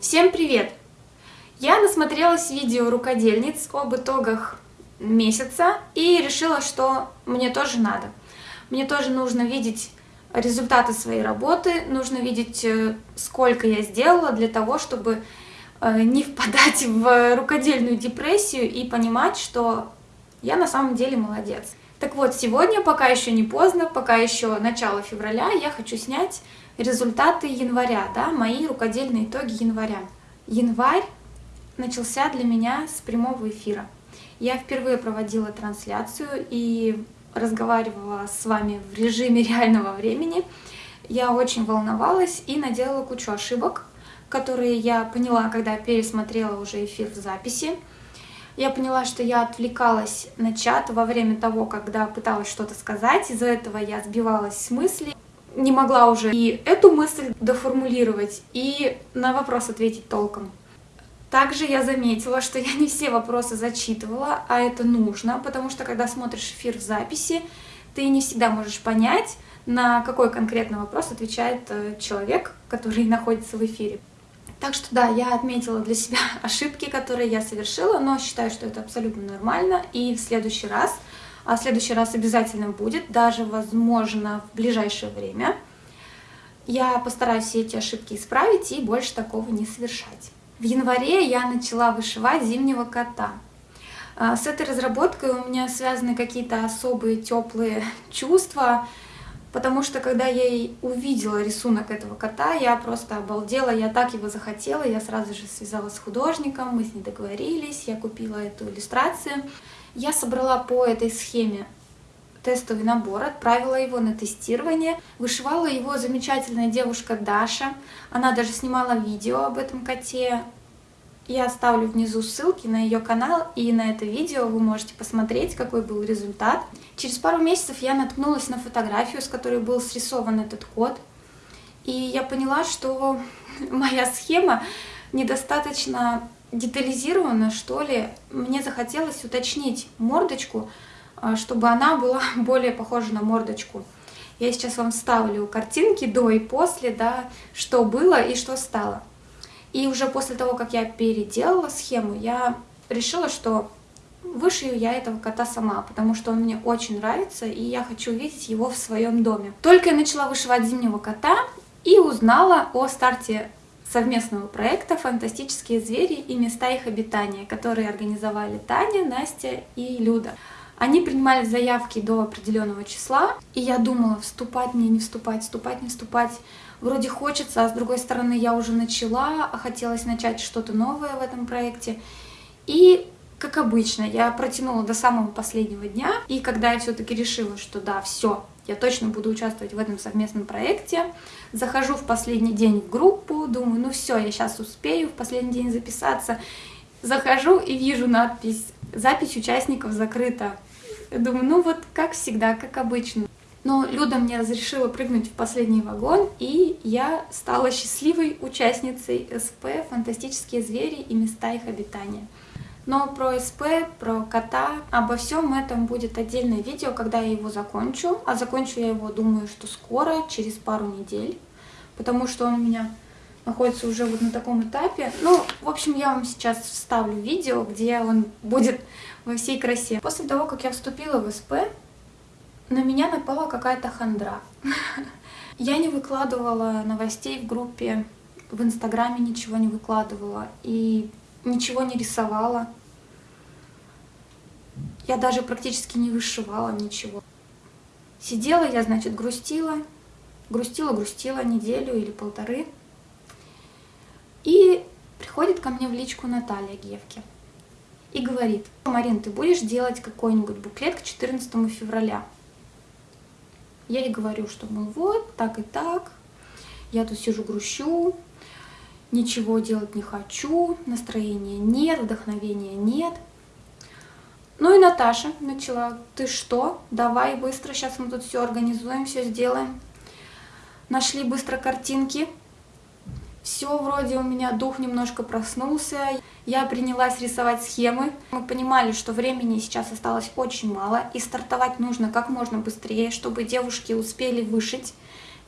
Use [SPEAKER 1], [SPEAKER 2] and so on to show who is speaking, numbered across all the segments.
[SPEAKER 1] Всем привет! Я насмотрелась видео рукодельниц об итогах месяца и решила, что мне тоже надо. Мне тоже нужно видеть результаты своей работы, нужно видеть, э, сколько я сделала для того, чтобы э, не впадать в рукодельную депрессию и понимать, что я на самом деле молодец. Так вот, сегодня, пока еще не поздно, пока еще начало февраля, я хочу снять результаты января, да, мои рукодельные итоги января. Январь начался для меня с прямого эфира. Я впервые проводила трансляцию и разговаривала с вами в режиме реального времени. Я очень волновалась и наделала кучу ошибок, которые я поняла, когда пересмотрела уже эфир в записи. Я поняла, что я отвлекалась на чат во время того, когда пыталась что-то сказать. Из-за этого я сбивалась с мысли не могла уже и эту мысль доформулировать, и на вопрос ответить толком. Также я заметила, что я не все вопросы зачитывала, а это нужно, потому что когда смотришь эфир в записи, ты не всегда можешь понять, на какой конкретный вопрос отвечает э, человек, который находится в эфире. Так что да, я отметила для себя ошибки, которые я совершила, но считаю, что это абсолютно нормально, и в следующий раз а в следующий раз обязательно будет, даже, возможно, в ближайшее время. Я постараюсь все эти ошибки исправить и больше такого не совершать. В январе я начала вышивать зимнего кота. А, с этой разработкой у меня связаны какие-то особые теплые чувства, потому что когда я увидела рисунок этого кота, я просто обалдела, я так его захотела, я сразу же связалась с художником, мы с ней договорились, я купила эту иллюстрацию. Я собрала по этой схеме тестовый набор, отправила его на тестирование. Вышивала его замечательная девушка Даша. Она даже снимала видео об этом коте. Я оставлю внизу ссылки на ее канал, и на это видео вы можете посмотреть, какой был результат. Через пару месяцев я наткнулась на фотографию, с которой был срисован этот кот. И я поняла, что моя схема недостаточно детализировано, что ли. Мне захотелось уточнить мордочку, а, чтобы она была более похожа на мордочку. Я сейчас вам ставлю картинки до и после, да, что было и что стало. И уже после того, как я переделала схему, я решила, что вышью я этого кота сама, потому что он мне очень нравится, и я хочу видеть его в своем доме. Только я начала вышивать зимнего кота и узнала о старте совместного проекта «Фантастические звери и места их обитания», которые организовали Таня, Настя и Люда. Они принимали заявки до определенного числа, и я думала, вступать мне, не вступать, вступать, не вступать. Вроде хочется, а с другой стороны я уже начала, а хотелось начать что-то новое в этом проекте. И, как обычно, я протянула до самого последнего дня, и когда я все-таки решила, что да, все, я точно буду участвовать в этом совместном проекте. Захожу в последний день в группу, думаю, ну все, я сейчас успею в последний день записаться. Захожу и вижу надпись «Запись участников закрыта». Думаю, ну вот как всегда, как обычно. Но Люда мне разрешила прыгнуть в последний вагон, и я стала счастливой участницей СП «Фантастические звери и места их обитания». Но про СП, про кота, обо всем этом будет отдельное видео, когда я его закончу. А закончу я его, думаю, что скоро, через пару недель, потому что он у меня находится уже вот на таком этапе. Ну, в общем, я вам сейчас вставлю видео, где он будет во всей красе. После того, как я вступила в СП, на меня напала какая-то хандра. Я не выкладывала новостей в группе, в Инстаграме ничего не выкладывала и ничего не рисовала. Я даже практически не вышивала ничего. Сидела я, значит, грустила, грустила, грустила неделю или полторы. И приходит ко мне в личку Наталья Гевки и говорит, Марин, ты будешь делать какой-нибудь буклет к 14 февраля? Я ей говорю, что, мол, вот, так и так, я тут сижу грущу, ничего делать не хочу, настроения нет, вдохновения нет – ну и Наташа начала, ты что, давай быстро, сейчас мы тут все организуем, все сделаем. Нашли быстро картинки. Все вроде у меня дух немножко проснулся. Я принялась рисовать схемы. Мы понимали, что времени сейчас осталось очень мало, и стартовать нужно как можно быстрее, чтобы девушки успели вышить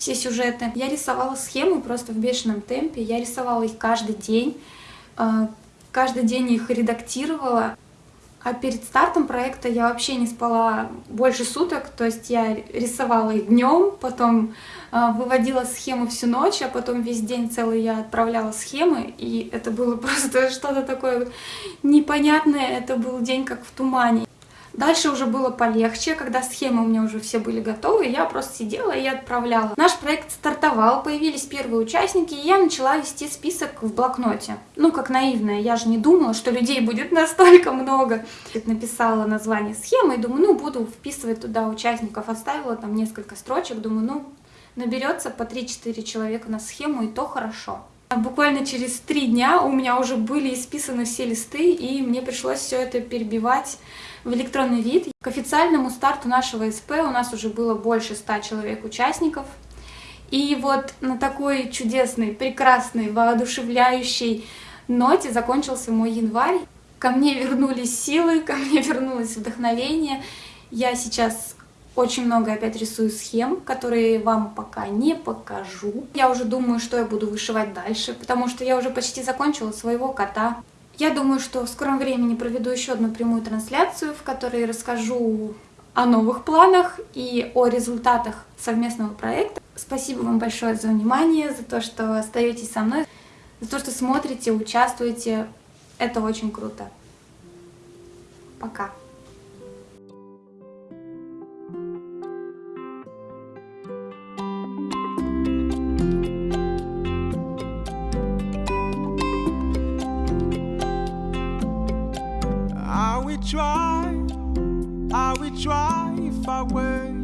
[SPEAKER 1] все сюжеты. Я рисовала схемы просто в бешеном темпе, я рисовала их каждый день, э, каждый день их редактировала. А перед стартом проекта я вообще не спала больше суток, то есть я рисовала их днем, потом э, выводила схему всю ночь, а потом весь день целый я отправляла схемы, и это было просто что-то такое непонятное, это был день как в тумане. Дальше уже было полегче, когда схемы у меня уже все были готовы, я просто сидела и отправляла. Наш проект стартовал, появились первые участники, и я начала вести список в блокноте. Ну, как наивная, я же не думала, что людей будет настолько много. Написала название схемы и думаю, ну, буду вписывать туда участников, оставила там несколько строчек, думаю, ну, наберется по 3-4 человека на схему, и то хорошо. Буквально через три дня у меня уже были исписаны все листы, и мне пришлось все это перебивать в электронный вид. К официальному старту нашего СП у нас уже было больше 100 человек участников. И вот на такой чудесной, прекрасной, воодушевляющей ноте закончился мой январь. Ко мне вернулись силы, ко мне вернулось вдохновение. Я сейчас очень много опять рисую схем, которые вам пока не покажу. Я уже думаю, что я буду вышивать дальше, потому что я уже почти закончила своего кота. Я думаю, что в скором времени проведу еще одну прямую трансляцию, в которой расскажу о новых планах и о результатах совместного проекта. Спасибо вам большое за внимание, за то, что остаетесь со мной, за то, что смотрите, участвуете. Это очень круто. Пока. try, I will I away.